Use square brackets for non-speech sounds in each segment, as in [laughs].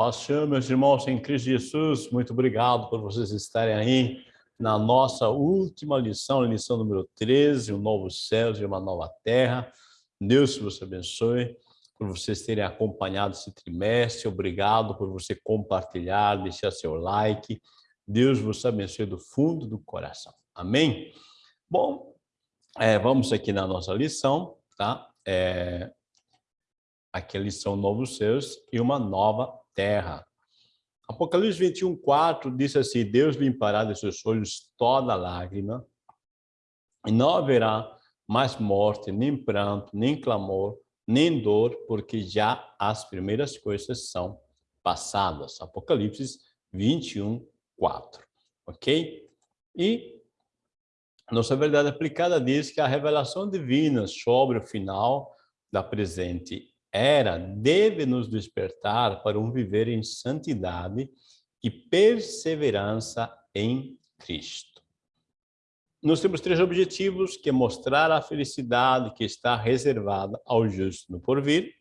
paz Senhor, meus irmãos em Cristo Jesus, muito obrigado por vocês estarem aí na nossa última lição, lição número 13, um novo céu e uma nova terra. Deus vos abençoe por vocês terem acompanhado esse trimestre, obrigado por você compartilhar, deixar seu like. Deus vos abençoe do fundo do coração. Amém? Bom, é, vamos aqui na nossa lição, tá? É, aqui a lição Novos Céus e uma nova terra. Apocalipse 21, 4 diz assim, Deus limpará de seus olhos toda lágrima, e não haverá mais morte, nem pranto, nem clamor, nem dor, porque já as primeiras coisas são passadas. Apocalipse 21, 4. Ok? E nossa verdade aplicada diz que a revelação divina sobre o final da presente era deve nos despertar para um viver em santidade e perseverança em Cristo. Nós temos três objetivos, que é mostrar a felicidade que está reservada ao justo no porvir,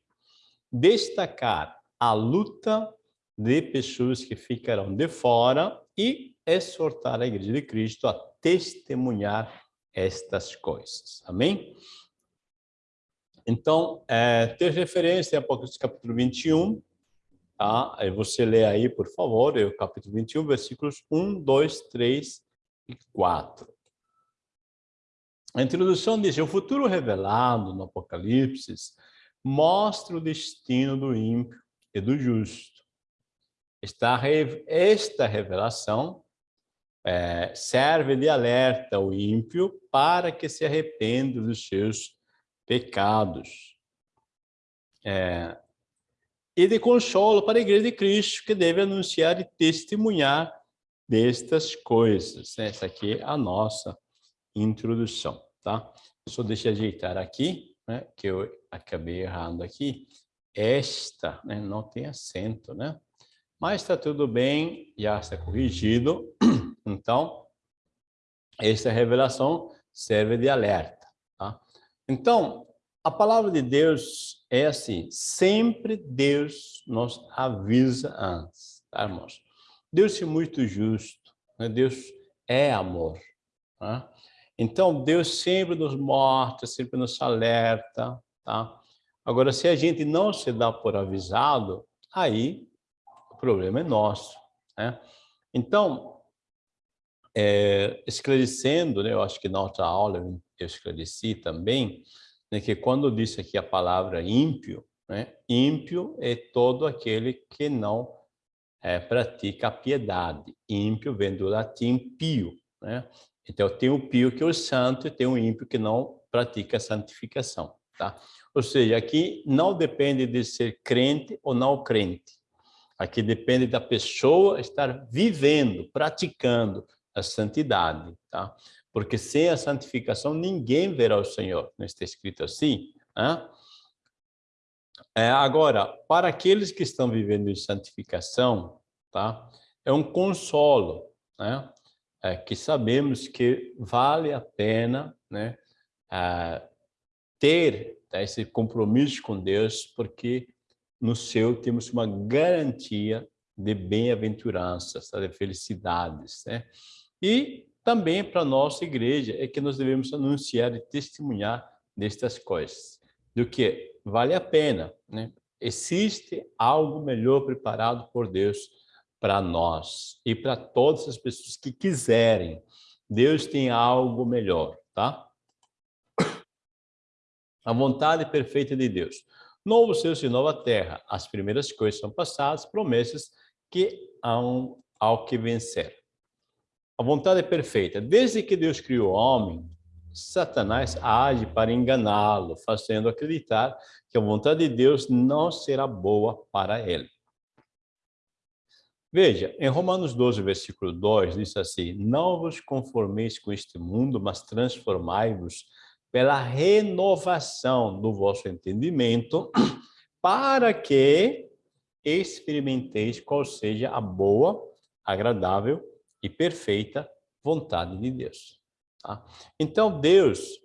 destacar a luta de pessoas que ficarão de fora e exortar a Igreja de Cristo a testemunhar estas coisas. Amém? Então, é, ter referência a Apocalipse capítulo 21, tá? Aí você lê aí, por favor, o capítulo 21, versículos 1, 2, 3 e 4. A introdução diz, o futuro revelado no Apocalipse mostra o destino do ímpio e do justo. Esta, esta revelação é, serve de alerta ao ímpio para que se arrependa dos seus pecados. É, e de consolo para a Igreja de Cristo, que deve anunciar e testemunhar destas coisas. Essa aqui é a nossa introdução, tá? Só deixa ajeitar aqui, né, que eu acabei errando aqui. Esta, né, não tem acento, né? Mas está tudo bem, já está corrigido. [clears throat] Então, essa revelação serve de alerta. Então, a palavra de Deus é assim, sempre Deus nos avisa antes, tá, irmãos? Deus é muito justo, né? Deus é amor. Tá? Então, Deus sempre nos mostra, sempre nos alerta, tá? Agora, se a gente não se dá por avisado, aí o problema é nosso, né? Então, é, esclarecendo, né, eu acho que na outra aula eu esclareci também, né, que quando disse aqui a palavra ímpio, né, ímpio é todo aquele que não é, pratica a piedade. Ímpio vem do latim pio. Né? Então, tem o pio que é o santo e tem o ímpio que não pratica a santificação. Tá? Ou seja, aqui não depende de ser crente ou não crente. Aqui depende da pessoa estar vivendo, praticando a santidade. Tá? porque sem a santificação ninguém verá o Senhor. Não está escrito assim? Né? É, agora, para aqueles que estão vivendo em santificação, tá? é um consolo, né? É, que sabemos que vale a pena né? É, ter tá, esse compromisso com Deus, porque no céu temos uma garantia de bem-aventuranças, tá? de felicidades. Né? E também para nossa igreja é que nós devemos anunciar e testemunhar destas coisas, do que vale a pena, né? Existe algo melhor preparado por Deus para nós e para todas as pessoas que quiserem. Deus tem algo melhor, tá? A vontade perfeita de Deus. Novo céu e nova terra. As primeiras coisas são passadas, promessas que há ao que vencer. A vontade é perfeita. Desde que Deus criou o homem, Satanás age para enganá-lo, fazendo acreditar que a vontade de Deus não será boa para ele. Veja, em Romanos 12, versículo 2, diz assim, Não vos conformeis com este mundo, mas transformai-vos pela renovação do vosso entendimento, [clears throat] para que experimenteis qual seja a boa, agradável e perfeita vontade de Deus. Tá? Então, Deus,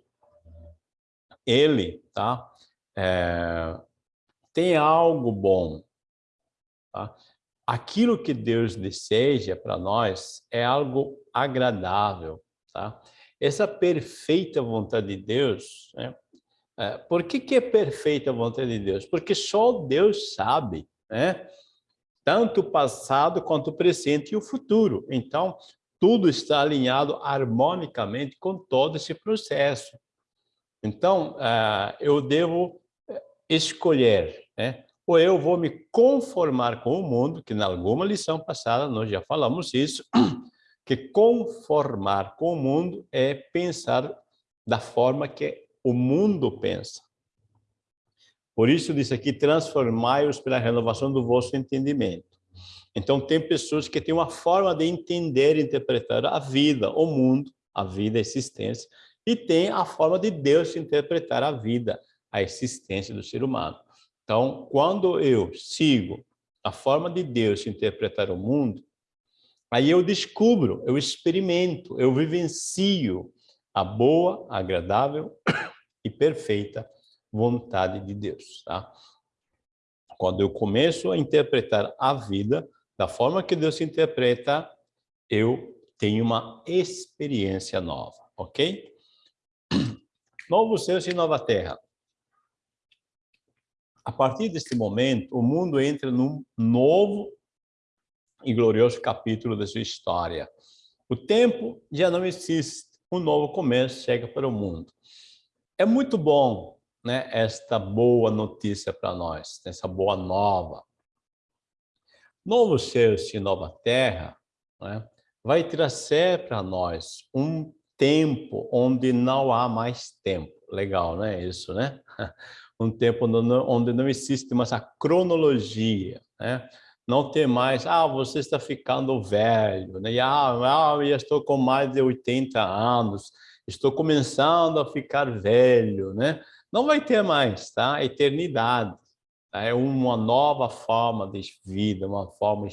Ele tá, é, tem algo bom. Tá? aquilo que Deus deseja para nós é algo agradável, tá? Essa perfeita vontade de Deus, né? É, por que, que é perfeita a vontade de Deus? Porque só Deus sabe, né? Tanto o passado quanto o presente e o futuro. Então, tudo está alinhado harmonicamente com todo esse processo. Então, é, eu devo é, escolher, né? ou eu vou me conformar com o mundo, que na alguma lição passada nós já falamos isso, [clears throat] que conformar com o mundo é pensar da forma que o mundo pensa. Por isso diz aqui, transformai-os pela renovação do vosso entendimento. Então, tem pessoas que têm uma forma de entender e interpretar a vida, o mundo, a vida, a existência, e tem a forma de Deus interpretar a vida, a existência do ser humano. Então, quando eu sigo a forma de Deus interpretar o mundo, aí eu descubro, eu experimento, eu vivencio a boa, agradável [coughs] e perfeita vontade de Deus. Tá? Quando eu começo a interpretar a vida da forma que Deus interpreta, eu tenho uma experiência nova, ok? [clears throat] Novo céu e nova terra. A partir deste momento, o mundo entra num novo e glorioso capítulo da sua história. O tempo já não existe, um novo começo chega para o mundo. É muito bom né, esta boa notícia para nós, essa boa nova. Novo céu e nova terra né, vai trazer para nós um tempo onde não há mais tempo. Legal, né? Isso, né? [laughs] um tempo onde não existe mais a cronologia, né? Não tem mais, ah, você está ficando velho, né? ah, ah, eu estou com mais de 80 anos, estou começando a ficar velho, né? Não vai ter mais, tá? Eternidade. Tá? É uma nova forma de vida, uma forma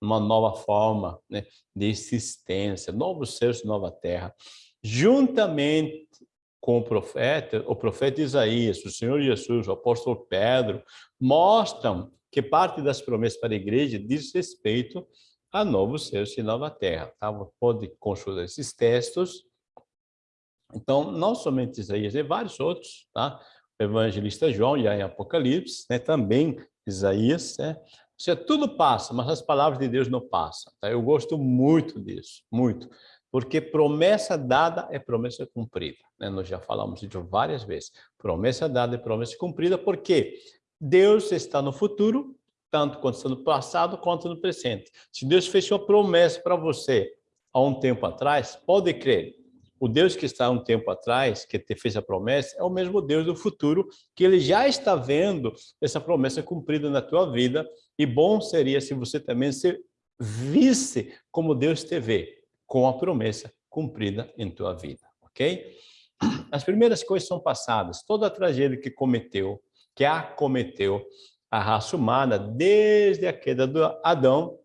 uma nova forma né, de existência, novos céus, nova terra. Juntamente com o profeta, o profeta Isaías, o Senhor Jesus, o apóstolo Pedro, mostram que parte das promessas para a igreja diz respeito a novos céus e nova terra. Tá? Pode consultar esses textos. Então, não somente Isaías, e vários outros, tá? O evangelista João, já em Apocalipse, né? também Isaías, né? Ou seja, tudo passa, mas as palavras de Deus não passam. Tá? Eu gosto muito disso, muito porque promessa dada é promessa cumprida. Né? Nós já falamos isso várias vezes. Promessa dada é promessa cumprida, porque Deus está no futuro, tanto quanto está no passado, quanto no presente. Se Deus fez uma promessa para você há um tempo atrás, pode crer, o Deus que está um tempo atrás, que te fez a promessa, é o mesmo Deus do futuro, que ele já está vendo essa promessa cumprida na tua vida, e bom seria se você também se visse como Deus te vê, com a promessa cumprida em tua vida, ok? As primeiras coisas são passadas, toda a tragédia que cometeu, que acometeu a raça humana desde a queda do Adão,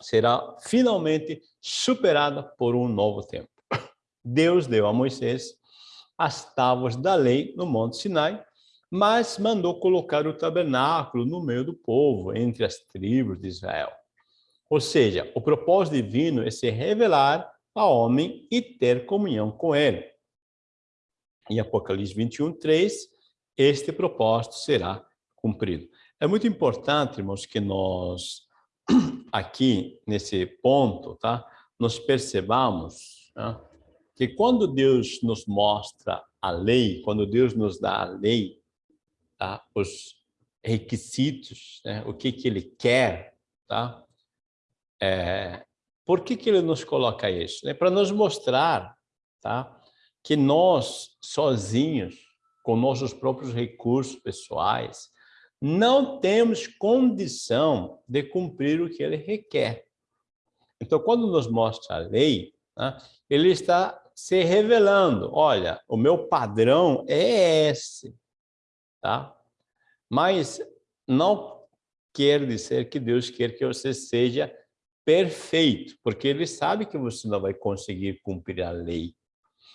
será finalmente superada por um novo tempo. Deus deu a Moisés as tábuas da lei no Monte Sinai, mas mandou colocar o tabernáculo no meio do povo, entre as tribos de Israel. Ou seja, o propósito divino é se revelar ao homem e ter comunhão com ele. Em Apocalipse 21, 3, este propósito será cumprido. É muito importante, irmãos, que nós, [clears throat] aqui, nesse ponto, tá? nós percebamos tá? Que quando Deus nos mostra a lei, quando Deus nos dá a lei, tá? os requisitos, né? o que, que Ele quer, tá? É, por que, que ele nos coloca isso? É para nos mostrar tá, que nós, sozinhos, com nossos próprios recursos pessoais, não temos condição de cumprir o que ele requer. Então, quando nos mostra a lei, né, ele está se revelando, olha, o meu padrão é esse, tá? Mas não quer dizer que Deus quer que você seja perfeito, porque ele sabe que você não vai conseguir cumprir a lei.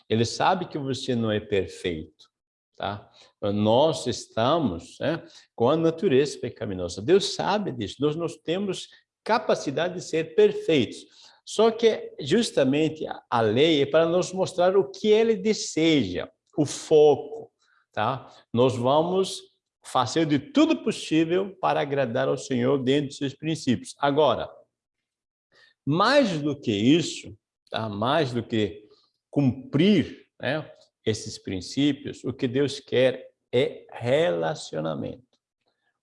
Ele sabe que você não é perfeito. tá? Nós estamos né, com a natureza pecaminosa. Deus sabe disso. Nós, nós temos capacidade de ser perfeitos. Só que justamente a lei é para nos mostrar o que ele deseja, o foco, tá? Nós vamos fazer de tudo possível para agradar ao Senhor dentro dos seus princípios. Agora, mais do que isso, tá? mais do que cumprir né, esses princípios, o que Deus quer é relacionamento.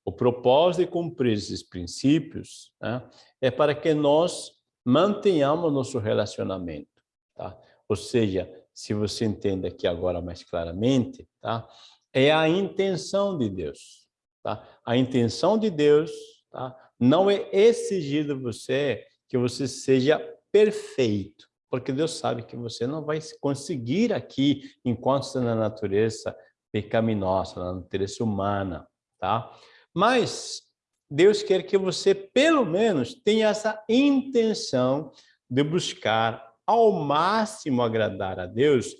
O propósito de cumprir esses princípios né, é para que nós mantenhamos nosso relacionamento. Tá? Ou seja, se você entende aqui agora mais claramente, tá? é a intenção de Deus. Tá? A intenção de Deus tá? não é exigir de você que você seja perfeito, porque Deus sabe que você não vai conseguir aqui, enquanto está na natureza pecaminosa, na natureza humana, tá? Mas Deus quer que você, pelo menos, tenha essa intenção de buscar ao máximo agradar a Deus,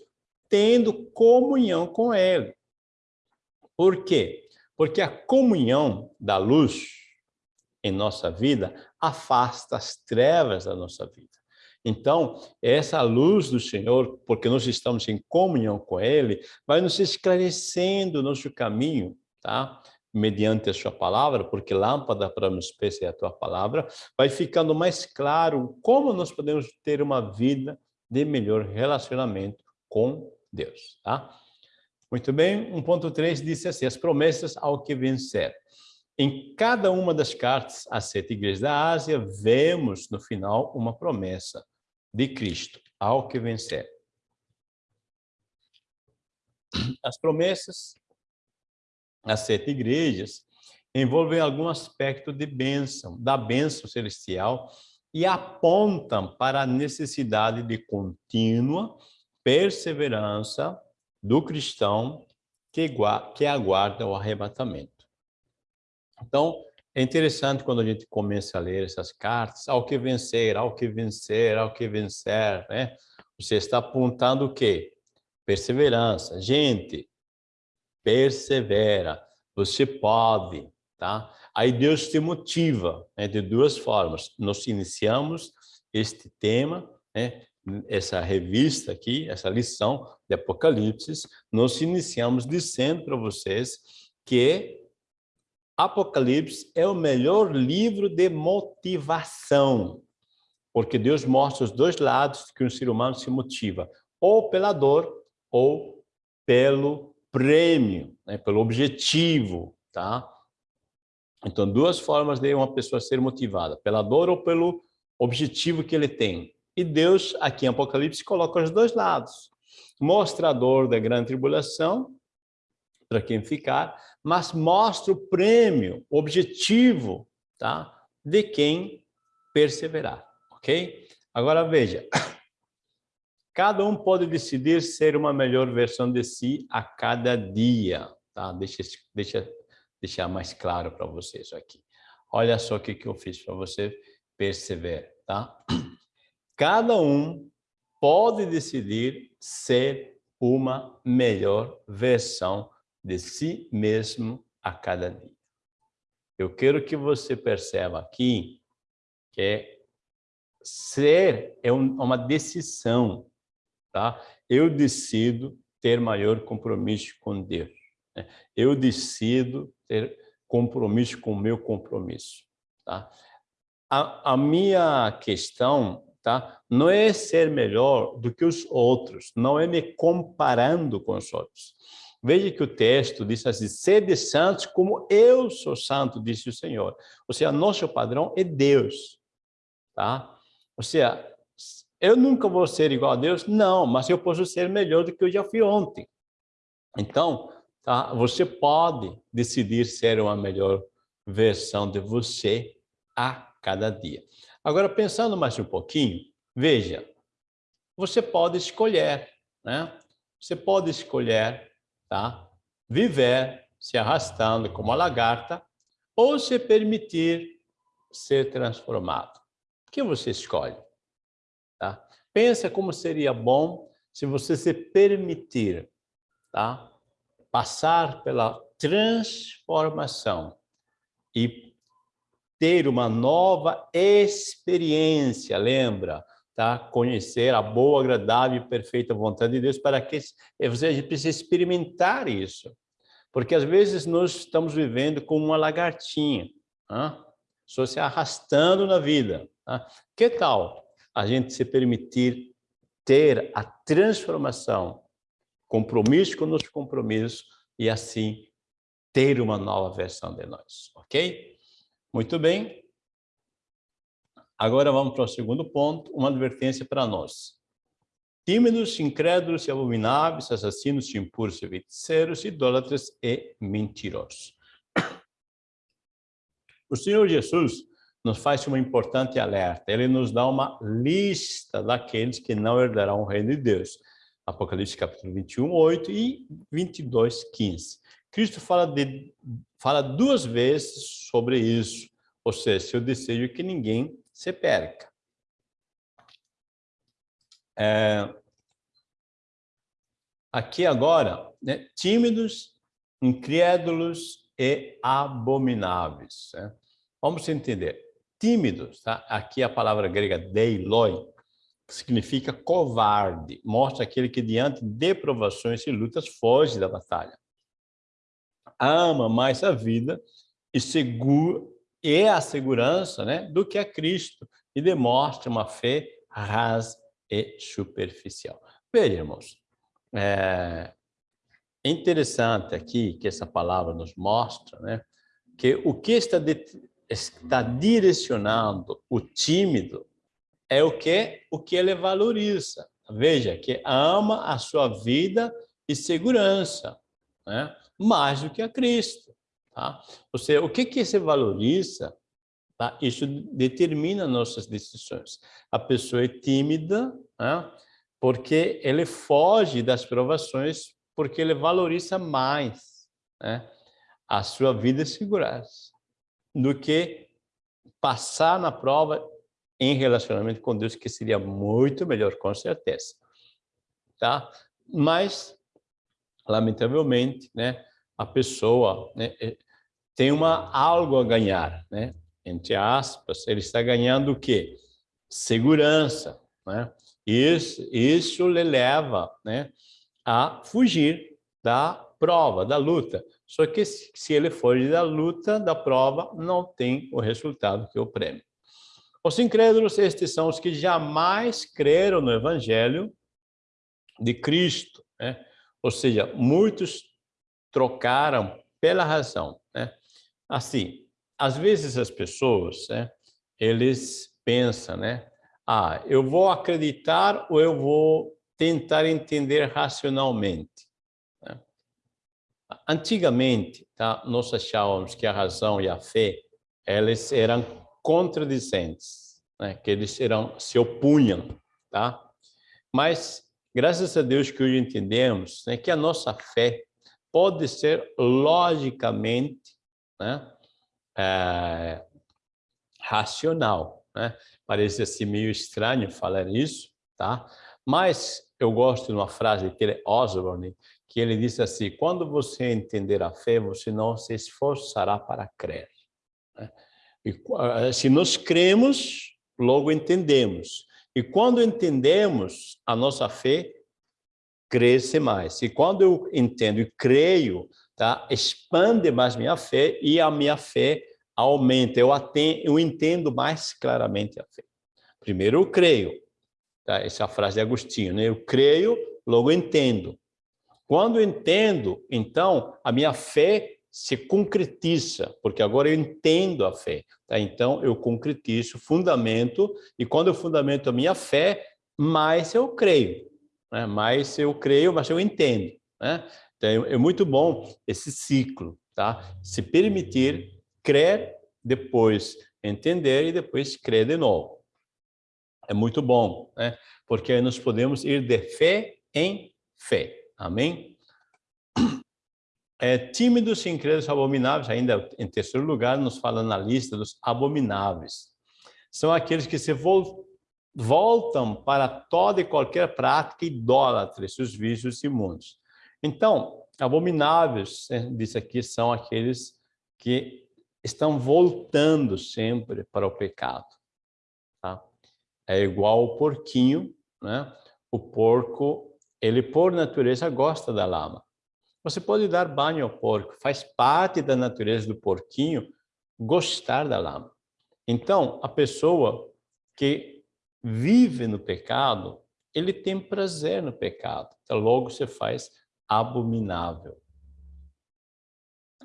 tendo comunhão com Ele. Por quê? Porque a comunhão da luz em nossa vida afasta as trevas da nossa vida. Então, essa luz do Senhor, porque nós estamos em comunhão com Ele, vai nos esclarecendo o nosso caminho, tá? Mediante a sua palavra, porque lâmpada para nos pés é a tua palavra, vai ficando mais claro como nós podemos ter uma vida de melhor relacionamento com Deus, tá? Muito bem, 1.3 diz assim, as promessas ao que vencer. Em cada uma das cartas às sete igrejas da Ásia, vemos no final uma promessa de Cristo ao que vencer. As promessas as sete igrejas, envolvem algum aspecto de bênção, da bênção celestial, e apontam para a necessidade de contínua perseverança do cristão que, que aguarda o arrebatamento. Então, é interessante quando a gente começa a ler essas cartas, ao que vencer, ao que vencer, ao que vencer, né? Você está apontando o quê? Perseverança. Gente, persevera, você pode, tá? Aí Deus te motiva né, de duas formas. Nós iniciamos este tema, né, essa revista aqui, essa lição de Apocalipse, nós iniciamos dizendo para vocês que Apocalipse é o melhor livro de motivação, porque Deus mostra os dois lados que um ser humano se motiva, ou pela dor ou pelo prêmio, né, pelo objetivo, tá? Então, duas formas de uma pessoa ser motivada, pela dor ou pelo objetivo que ele tem. E Deus, aqui em Apocalipse, coloca os dois lados. Mostra a dor da grande tribulação, para quem ficar, mas mostra o prêmio, o objetivo, tá? De quem perseverar, ok? Agora, veja, Cada um pode decidir ser uma melhor versão de si a cada dia. Tá? Deixa, deixa deixar mais claro para vocês aqui. Olha só o que, que eu fiz para você perceber. Tá? Cada um pode decidir ser uma melhor versão de si mesmo a cada dia. Eu quero que você perceba aqui que ser é uma decisão tá? Eu decido ter maior compromisso com Deus. Né? Eu decido ter compromisso com o meu compromisso, tá? A, a minha questão, tá? Não é ser melhor do que os outros, não é me comparando com os outros. Veja que o texto diz assim, sede santos como eu sou santo, disse o Senhor. Ou seja, nosso padrão é Deus, tá? Ou seja, eu nunca vou ser igual a Deus? Não, mas eu posso ser melhor do que eu já fui ontem. Então, tá? você pode decidir ser uma melhor versão de você a cada dia. Agora, pensando mais um pouquinho, veja, você pode escolher, né? Você pode escolher, tá? Viver se arrastando como a lagarta ou se permitir ser transformado. O que você escolhe? Pensa como seria bom se você se permitir, tá? passar pela transformação e ter uma nova experiência, lembra? Tá? Conhecer a boa, agradável e perfeita vontade de Deus para que você precisa experimentar isso. Porque às vezes nós estamos vivendo como uma lagartinha, tá? só se arrastando na vida. Tá? Que tal a gente se permitir ter a transformação, compromisso com os compromissos e assim ter uma nova versão de nós, ok? Muito bem. Agora vamos para o segundo ponto, uma advertência para nós. Tímidos, incrédulos e abomináveis, assassinos, impuros, feiticeiros, idólatras e mentirosos. [coughs] O Senhor Jesus nos faz uma importante alerta. Ele nos dá uma lista daqueles que não herdarão o reino de Deus. Apocalipse capítulo 21, 8 e 22, 15. Cristo fala, de, fala duas vezes sobre isso, ou seja, seu desejo é que ninguém se perca. É, aqui agora, né, tímidos, incrédulos e abomináveis. Né? Vamos entender tímidos, tá? aqui a palavra grega deiloi, que significa covarde, mostra aquele que diante de provações e lutas foge da batalha. Ama mais a vida e, segura, e a segurança né, do que a Cristo e demonstra uma fé rasa e superficial. Veja, irmãos, é interessante aqui que essa palavra nos mostra né, que o que está está direcionando o tímido é o que o que ele valoriza. Veja que ama a sua vida e segurança, né? mais do que a Cristo. Tá? Ou seja, o que que se valoriza, tá? isso determina nossas decisões. A pessoa é tímida né? porque ele foge das provações, porque ele valoriza mais né? a sua vida e segurança do que passar na prova em relacionamento com Deus, que seria muito melhor, com certeza. Tá? Mas, lamentavelmente, né, a pessoa né, é, tem uma, algo a ganhar, né? entre aspas, ele está ganhando o quê? Segurança. Né? Isso, isso lhe leva né, a fugir da prova, da luta. Só que se ele foge da luta, da prova, não tem o resultado que o prêmio. Os incrédulos, estes são os que jamais creram no Evangelho de Cristo. Né? Ou seja, muitos trocaram pela razão. Né? Assim, às vezes as pessoas, né, eles pensam, né? Ah, eu vou acreditar ou eu vou tentar entender racionalmente. Antigamente, tá, nós achávamos que a razão e a fé elas eram contradicentes, né, que eles eram, se opunham. Tá? Mas, graças a Deus que hoje entendemos né, que a nossa fé pode ser logicamente né, é, racional. Né? Parece assim meio estranho falar isso, tá? mas eu gosto de uma frase que ele, Osborne, que ele disse assim, quando você entender a fé, você não se esforçará para crer. Né? E, eh, se nós cremos, logo entendemos. E quando entendemos, a nossa fé cresce mais. E quando eu entendo e creio, tá? expande mais minha fé e a minha fé aumenta. Eu, atendo, eu entendo mais claramente a fé. Primeiro eu creio. Tá? Essa é a frase de Agostinho. Né? Eu creio, logo entendo. Quando eu entendo, então, a minha fé se concretiza, porque agora eu entendo a fé. Tá? Então, eu concretizo, fundamento, e quando eu fundamento a minha fé, mais eu creio. Né? Mais eu creio, mas eu entendo. Né? Então, é muito bom esse ciclo, tá? Se permitir crer, depois entender e depois crer de novo. É muito bom, né? Porque nós podemos ir de fé em fé. Amém? É, tímidos, incrédulos, abomináveis, ainda em terceiro lugar, nos fala na lista dos abomináveis. São aqueles que se voltam para toda e qualquer prática idólatra, seus vícios imundos. Então, abomináveis, né, diz aqui, são aqueles que estão voltando sempre para o pecado. Tá? É igual o porquinho, né? O porco, ele por natureza gosta da lama. Você pode dar banho ao porco, faz parte da natureza do porquinho gostar da lama. Então, a pessoa que vive no pecado, ele tem prazer no pecado. Então, logo se faz abominável.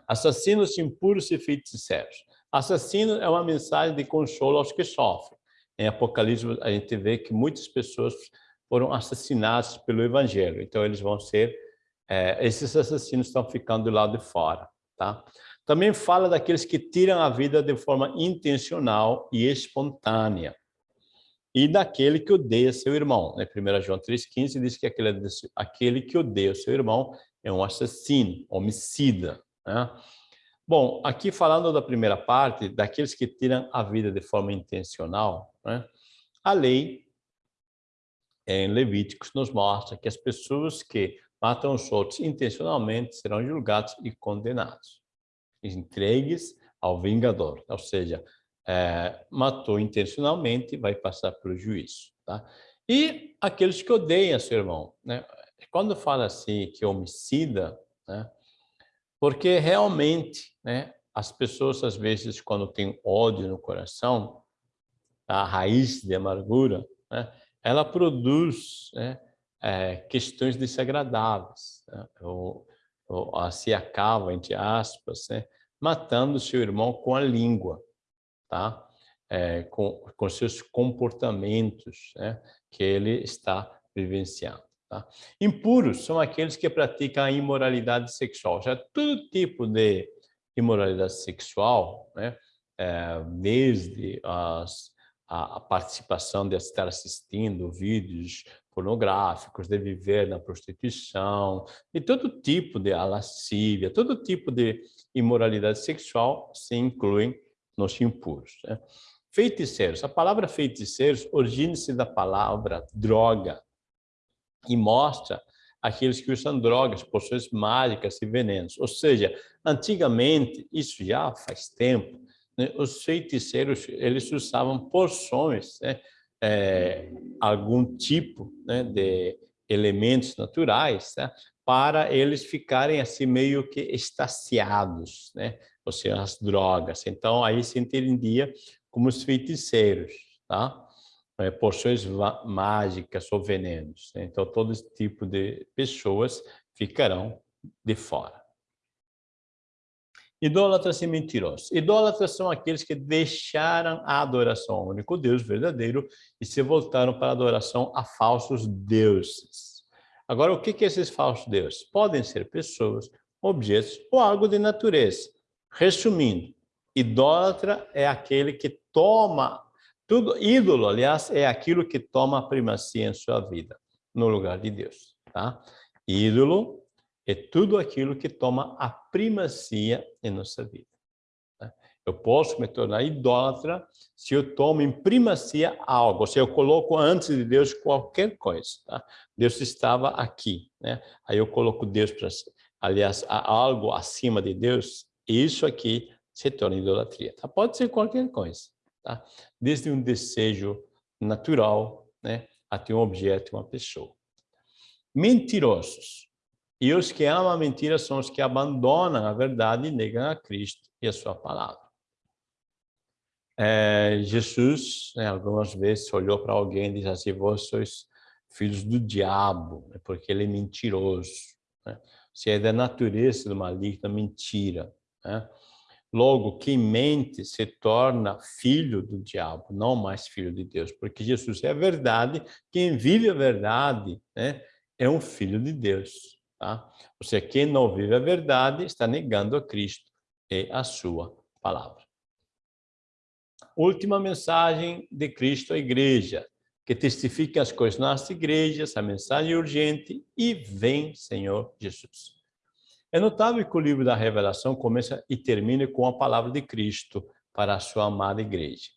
Assassinos impuros e feiticeiros. Assassino é uma mensagem de consolo aos que sofrem. Em Apocalipse, a gente vê que muitas pessoas foram assassinadas pelo Evangelho. Então, eles vão ser... É, esses assassinos estão ficando do lado de fora. Tá? Também fala daqueles que tiram a vida de forma intencional e espontânea. E daquele que odeia seu irmão. Né? 1 João 3,15 diz que aquele, aquele que odeia seu irmão é um assassino, homicida. Né? Bom, aqui falando da primeira parte, daqueles que tiram a vida de forma intencional, né? a lei em Levíticos nos mostra que as pessoas que matam os outros intencionalmente serão julgados e condenados entregues ao vingador, ou seja, é, matou intencionalmente, vai passar pelo juízo. Tá? E aqueles que odeiam seu irmão, né? quando fala assim que é homicida, né? porque realmente né, as pessoas às vezes quando tem ódio no coração, a raiz de amargura, né, ela produz né, é, questões desagradáveis, né, ou, ou, se acaba, entre aspas, né, matando seu irmão com a língua, tá? É, com, com seus comportamentos né, que ele está vivenciando. Tá? Impuros são aqueles que praticam a imoralidade sexual, já todo tipo de imoralidade sexual, né, é, desde as, a, a, participação de estar assistindo vídeos pornográficos, de viver na prostituição, e todo tipo de lascívia, todo tipo de imoralidade sexual se incluem nos impuros. Né? Feiticeiros. A palavra feiticeiros origina-se da palavra droga e mostra aqueles que usam drogas, poções mágicas e venenos. Ou seja, antigamente, isso já faz tempo, né, os feiticeiros eles usavam porções, né, é, algum tipo né, de elementos naturais, né, para eles ficarem assim meio que estaciados, né? ou seja, as drogas. Então, aí se entendia como os feiticeiros, tá? É, porções mágicas ou venenos. Né? Então, todo esse tipo de pessoas ficarão de fora. Idólatras e mentirosos. Idólatras são aqueles que deixaram a adoração ao único Deus verdadeiro e se voltaram para a adoração a falsos deuses. Agora, o que é esses falsos deuses? Podem ser pessoas, objetos ou algo de natureza. Resumindo, idólatra é aquele que toma tudo, ídolo, aliás, é aquilo que toma a primazia em sua vida, no lugar de Deus. Tá? Ídolo é tudo aquilo que toma a primazia em nossa vida. Né? Eu posso me tornar idólatra se eu tomo em primazia algo, se eu coloco antes de Deus qualquer coisa. Tá? Deus estava aqui, né? aí eu coloco Deus para aliás, algo acima de Deus, isso aqui se torna idolatria. Tá? Pode ser qualquer coisa, tá? desde um desejo natural né? até um objeto, uma pessoa. Mentirosos. E os que amam a mentira são os que abandonam a verdade e negam a Cristo e a sua palavra. É, Jesus, né, algumas vezes, olhou para alguém e disse assim, vós sois filhos do diabo, né, porque ele é mentiroso. Né? Se é da natureza do maligno, mentira. Né? Logo, quem mente se torna filho do diabo, não mais filho de Deus, porque Jesus é a verdade, quem vive a verdade né, é um filho de Deus. Tá? Ou seja, quem não vive a verdade está negando a Cristo e a sua palavra. Última mensagem de Cristo à igreja, que testifique as coisas nas igrejas, a mensagem é urgente e vem, Senhor Jesus. É notável que o livro da revelação começa e termina com a palavra de Cristo para a sua amada igreja.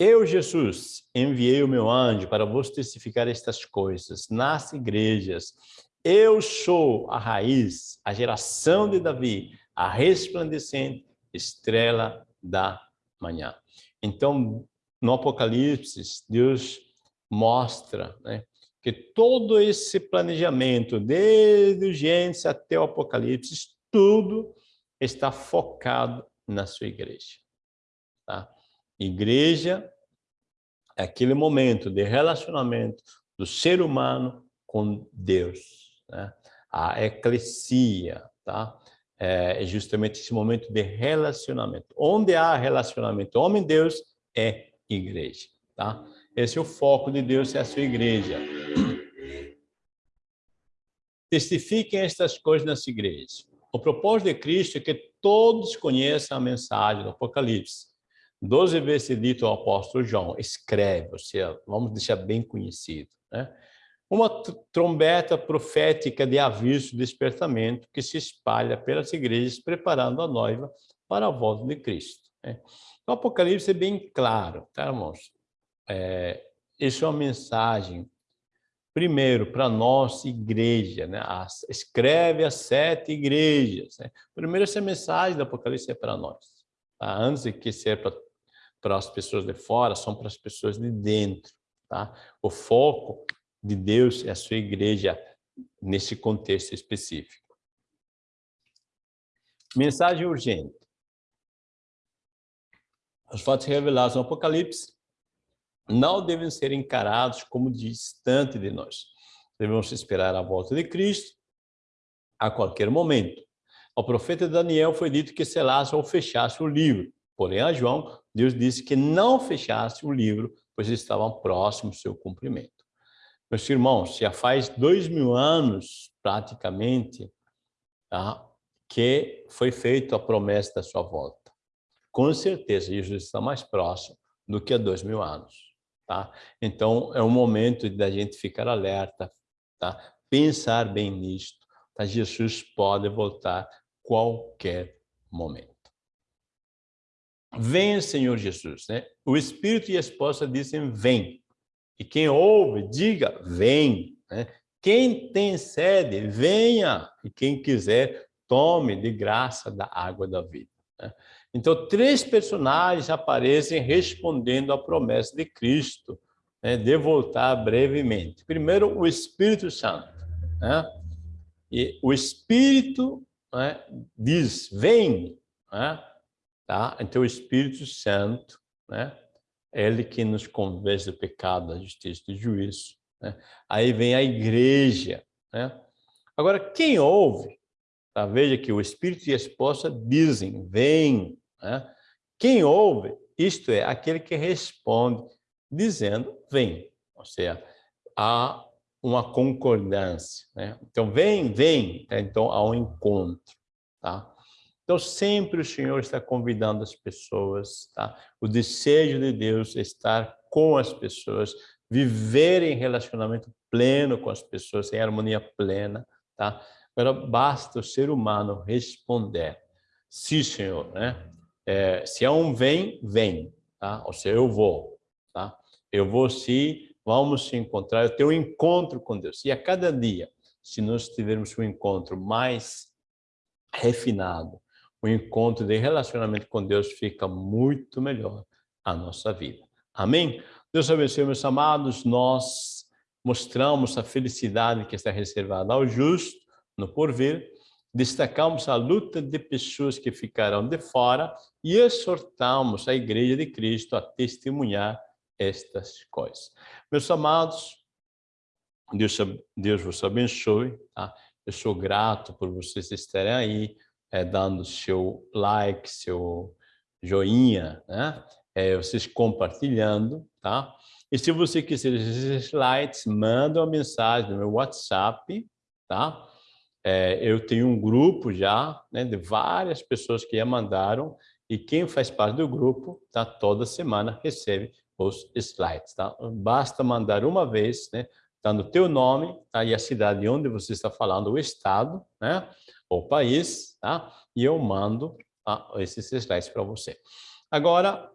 Eu, Jesus, enviei o meu anjo para vos testificar estas coisas nas igrejas Eu sou a raiz, a geração de Davi, a resplandecente estrela da manhã. Então, no Apocalipse, Deus mostra né, que todo esse planejamento, desde o Gênesis até o Apocalipse, tudo está focado na sua igreja. Tá? Igreja é aquele momento de relacionamento do ser humano com Deus. Né? A eclesia, tá? É justamente esse momento de relacionamento. Onde há relacionamento homem-Deus é igreja, tá? Esse é o foco de Deus, é a sua igreja. [clears throat] Testifiquem estas coisas nas igrejas. O propósito de Cristo é que todos conheçam a mensagem do Apocalipse. Doze vezes dito ao apóstolo João, escreve, ou seja, vamos deixar bem conhecido. Né? Uma trombeta profética de aviso de despertamento que se espalha pelas igrejas, preparando a noiva para a volta de Cristo. Né? O Apocalipse é bem claro, tá, irmãos? É, isso é uma mensagem, primeiro, para a nossa igreja, né? As, escreve as sete igrejas. Né? Primeiro, essa mensagem do Apocalipse é para nós. Tá? Antes de que ser para, para as pessoas de fora, são para as pessoas de dentro. Tá? O foco de Deus é a sua igreja nesse contexto específico. Mensagem urgente. Os fatos revelados no Apocalipse não devem ser encarados como distante de nós. Devemos esperar a volta de Cristo a qualquer momento. Ao profeta Daniel foi dito que selasse ou fechasse o livro. Porém, a João, Deus disse que não fechasse o livro, pois estavam próximos do seu cumprimento. Meus irmãos, já faz dois mil anos, praticamente, tá? que foi feita a promessa da sua volta. Com certeza, Jesus está mais próximo do que há dois mil anos. Tá? Então, é um momento da gente ficar alerta, tá? pensar bem nisto. Tá? Jesus pode voltar qualquer momento. Venha, Senhor Jesus. Né? O Espírito e a esposa dizem, vem. E quem ouve, diga, vem. Né? Quem tem sede, venha. E quem quiser, tome de graça da água da vida. Né? Então, três personagens aparecem respondendo à promessa de Cristo, né, de voltar brevemente. Primeiro, o Espírito Santo. Né? E o Espírito né, diz, vem. Né? Tá? Então, o Espírito Santo, né, ele que nos convence do pecado, da justiça e do juízo. Né? Aí vem a igreja. Né? Agora, quem ouve Tá? Veja que o Espírito e a esposa dizem, vem. Né? Quem ouve, isto é, aquele que responde, dizendo, vem. Ou seja, há uma concordância. Né? Então, vem, vem. Tá? Então, há um encontro. Tá? Então, sempre o Senhor está convidando as pessoas. Tá? O desejo de Deus é estar com as pessoas, viver em relacionamento pleno com as pessoas, em harmonia plena. Tá? Agora, basta o ser humano responder. Sim, Senhor, né? É, se é um vem, vem, tá? Ou seja, eu vou, tá? Eu vou sim, vamos se encontrar, eu tenho um encontro com Deus. E a cada dia, se nós tivermos um encontro mais refinado, o encontro de relacionamento com Deus fica muito melhor a nossa vida. Amém? Deus abençoe, meus amados. Nós mostramos a felicidade que está reservada ao justo no porvir, destacamos a luta de pessoas que ficarão de fora e exortamos a Igreja de Cristo a testemunhar estas coisas. Meus amados, Deus, Deus vos abençoe. Tá? Eu sou grato por vocês estarem aí, é, dando seu like, seu joinha, né? É, vocês compartilhando, tá? E se você quiser esses slides, manda uma mensagem no meu WhatsApp, tá? É, eu tenho um grupo já né, de várias pessoas que já mandaram e quem faz parte do grupo, tá, toda semana recebe os slides. Tá? Basta mandar uma vez, né, dando o teu nome tá, e a cidade onde você está falando, o estado, né, o país, tá, e eu mando tá, esses slides para você. Agora,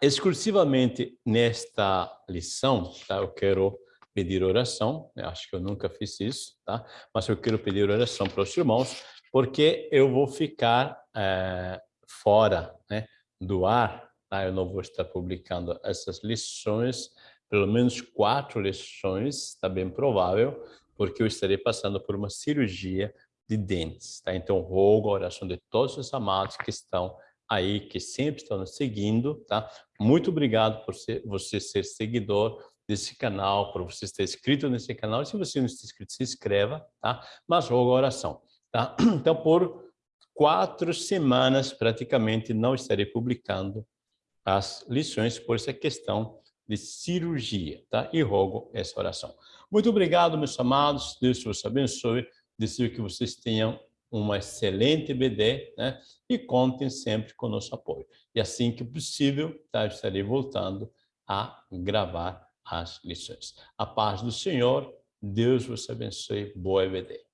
exclusivamente nesta lição, tá, eu quero pedir oração, eu acho que eu nunca fiz isso, tá? Mas eu quero pedir oração para os irmãos, porque eu vou ficar é, fora né, do ar, tá? eu não vou estar publicando essas lições, pelo menos quatro lições, está bem provável, porque eu estarei passando por uma cirurgia de dentes, tá? Então, rogo a oração de todos os amados que estão aí, que sempre estão nos seguindo, tá? Muito obrigado por ser, você ser seguidor desse canal, por você estar inscrito nesse canal. Se você não está inscrito, se inscreva, tá? Mas rogo a oração, tá? [clears throat] Então, por quatro semanas, praticamente, não estarei publicando as lições por essa questão de cirurgia, tá? E rogo essa oração. Muito obrigado, meus amados. Deus vos abençoe. Desejo que vocês tenham uma excelente BD, né? E contem sempre com nosso apoio. E assim que possível, tá? estarei voltando a gravar as lições. A paz do Senhor, Deus vos abençoe. Boa EBD.